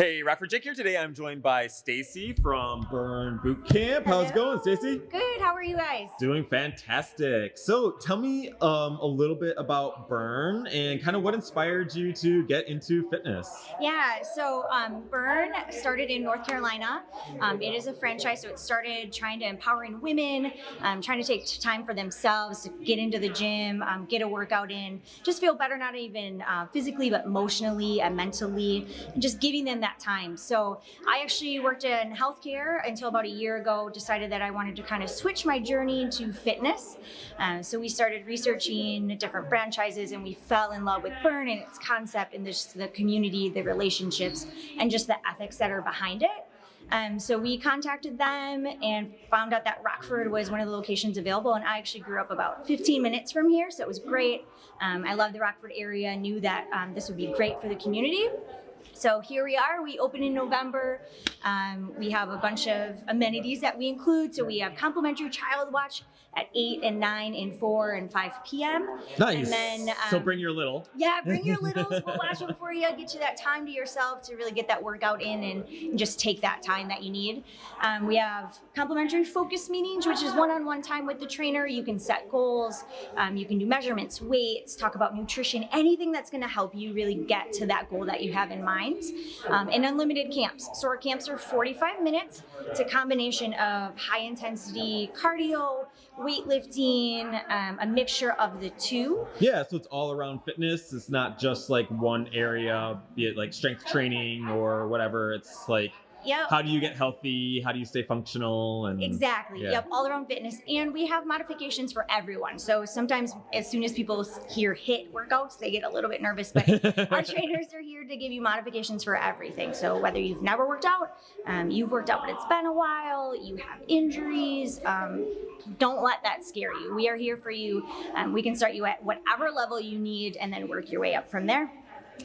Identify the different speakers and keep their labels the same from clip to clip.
Speaker 1: Hey, Rockford Jake here. Today I'm joined by Stacy from Burn Boot Camp. How's it going, Stacy?
Speaker 2: Good. How are you guys?
Speaker 1: Doing fantastic. So tell me um, a little bit about Burn and kind of what inspired you to get into fitness.
Speaker 2: Yeah. So um, Burn started in North Carolina. Um, it is a franchise, so it started trying to empowering women, um, trying to take time for themselves, to get into the gym, um, get a workout in, just feel better, not even uh, physically, but emotionally and mentally, and just giving them that time. So I actually worked in healthcare until about a year ago. Decided that I wanted to kind of switch my journey to fitness. Uh, so we started researching different franchises, and we fell in love with Burn and its concept, and just the community, the relationships, and just the ethics that are behind it. Um, so we contacted them and found out that Rockford was one of the locations available. And I actually grew up about 15 minutes from here, so it was great. Um, I love the Rockford area, knew that um, this would be great for the community. So here we are. We open in November. Um, we have a bunch of amenities that we include. So we have complimentary child watch at 8 and 9 and 4 and 5 p.m.
Speaker 1: Nice.
Speaker 2: And then,
Speaker 1: so
Speaker 2: um,
Speaker 1: bring your little.
Speaker 2: Yeah, bring your littles. We'll watch them for you. Get you that time to yourself to really get that workout in and, and just take that time that you need. Um, we have complimentary focus meetings, which is one-on-one time with the trainer. You can set goals. Um, you can do measurements, weights, talk about nutrition, anything that's going to help you really get to that goal that you have in Um, and unlimited camps. So our camps are 45 minutes. It's a combination of high intensity cardio, weightlifting, um, a mixture of the two.
Speaker 1: Yeah, so it's all around fitness. It's not just like one area, be it like strength training or whatever. It's like
Speaker 2: Yep.
Speaker 1: how do you get healthy? How do you stay functional? And
Speaker 2: Exactly.
Speaker 1: Yeah.
Speaker 2: Yep. All around fitness. And we have modifications for everyone. So sometimes, as soon as people hear HIIT workouts, they get a little bit nervous. But our trainers are here to give you modifications for everything. So whether you've never worked out, um, you've worked out, but it's been a while, you have injuries, um, don't let that scare you. We are here for you. Um, we can start you at whatever level you need and then work your way up from there.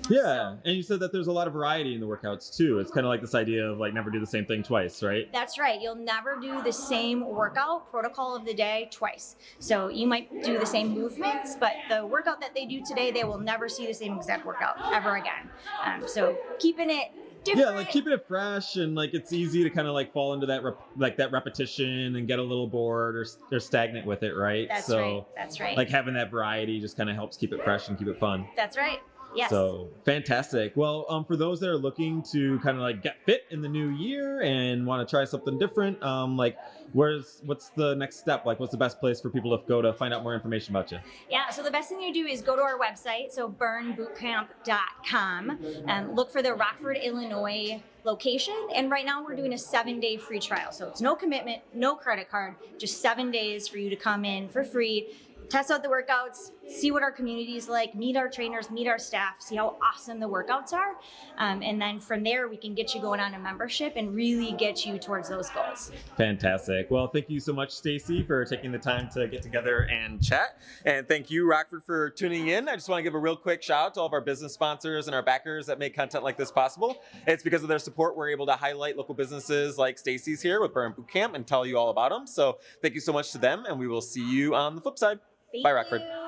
Speaker 1: Yeah, and you said that there's a lot of variety in the workouts too. It's kind of like this idea of like never do the same thing twice, right?
Speaker 2: That's right. You'll never do the same workout protocol of the day twice. So you might do the same movements, but the workout that they do today, they will never see the same exact workout ever again. Um, so keeping it different.
Speaker 1: Yeah, like keeping it fresh and like it's easy to kind of like fall into that rep- like that repetition and get a little bored or, or stagnant with it, right?
Speaker 2: That's
Speaker 1: so
Speaker 2: right. That's right.
Speaker 1: like having that variety just kind of helps keep it fresh and keep it fun.
Speaker 2: That's right. Yes.
Speaker 1: So fantastic. Well, um, for those that are looking to kind of like get fit in the new year and want to try something different, um, like where's what's the next step? Like, what's the best place for people to go to find out more information about you?
Speaker 2: Yeah, so the best thing you do is go to our website, so burnbootcamp.com, and look for the Rockford, Illinois location. And right now we're doing a seven day free trial. So it's no commitment, no credit card, just seven days for you to come in for free, test out the workouts, see what our community is like, meet our trainers, meet our staff, see how awesome the workouts are. Um, and then from there, we can get you going on a membership and really get you towards those goals.
Speaker 1: Fantastic. Well, thank you so much, Stacy, for taking the time to get together and chat. And thank you, Rockford, for tuning in. I just want to give a real quick shout out to all of our business sponsors and our backers that make content like this possible. It's because of their support we're able to highlight local businesses like Stacy's here with Burn Boot Camp and tell you all about them. So thank you so much to them, and we will see you on the flip side.
Speaker 2: Thank
Speaker 1: Bye, Rockford.
Speaker 2: you.